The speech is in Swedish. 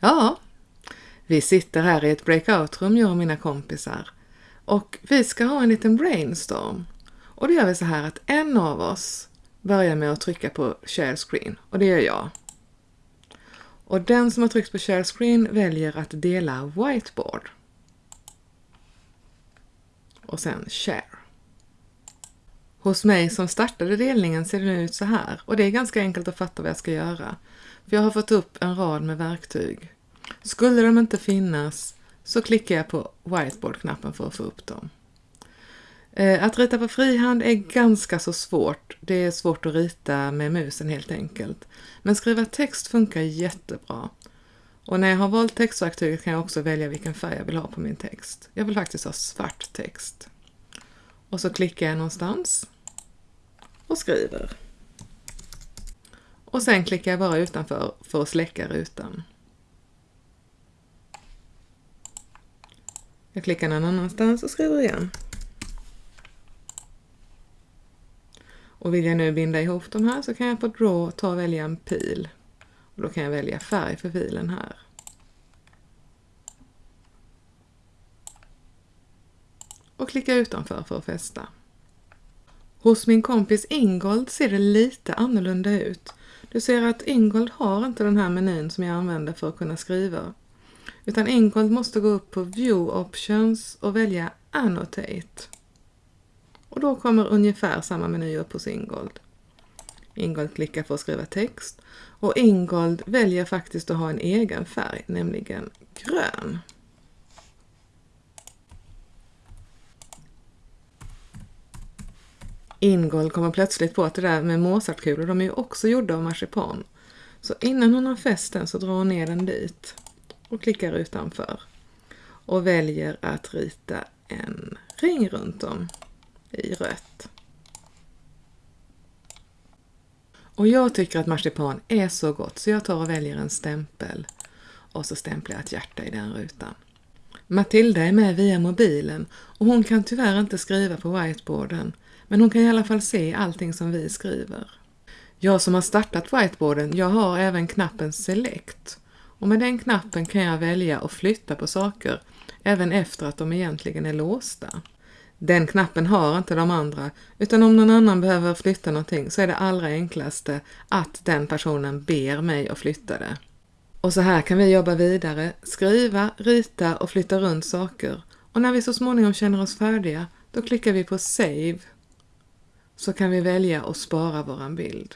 Ja, vi sitter här i ett breakout-rum jag och mina kompisar och vi ska ha en liten brainstorm. Och då gör vi så här att en av oss börjar med att trycka på share screen och det gör jag. Och den som har tryckt på share screen väljer att dela whiteboard. Och sen share. Hos mig som startade delningen ser det ut så här och det är ganska enkelt att fatta vad jag ska göra. För jag har fått upp en rad med verktyg. Skulle de inte finnas så klickar jag på whiteboard-knappen för att få upp dem. Eh, att rita på frihand är ganska så svårt. Det är svårt att rita med musen helt enkelt. Men skriva text funkar jättebra. Och när jag har valt textverktyget kan jag också välja vilken färg jag vill ha på min text. Jag vill faktiskt ha svart text. Och så klickar jag någonstans och skriver. Och sen klickar jag bara utanför för att släcka rutan. Jag klickar någon annanstans och skriver igen. Och vill jag nu binda ihop de här så kan jag på Draw ta och välja en pil. Och då kan jag välja färg för filen här. Och klicka utanför för att fästa. Hos min kompis Ingold ser det lite annorlunda ut. Du ser att Ingold har inte den här menyn som jag använder för att kunna skriva. Utan Ingold måste gå upp på View Options och välja Annotate. Och då kommer ungefär samma meny upp hos Ingold. Ingold klickar för att skriva text och Ingold väljer faktiskt att ha en egen färg, nämligen grön. Ingold kommer plötsligt på att det där med Mozartkulor, de är ju också gjorda av marsipan. Så innan hon har fäst den så drar hon ner den dit och klickar utanför och väljer att rita en ring runt om i rött. Och jag tycker att marsipan är så gott så jag tar och väljer en stämpel och så stämplar jag ett hjärta i den rutan. Matilda är med via mobilen och hon kan tyvärr inte skriva på whiteboarden men hon kan i alla fall se allting som vi skriver. Jag som har startat whiteboarden, jag har även knappen Select och med den knappen kan jag välja att flytta på saker även efter att de egentligen är låsta. Den knappen har inte de andra, utan om någon annan behöver flytta någonting så är det allra enklaste att den personen ber mig att flytta det. Och så här kan vi jobba vidare, skriva, rita och flytta runt saker. Och när vi så småningom känner oss färdiga, då klickar vi på Save. Så kan vi välja att spara våran bild.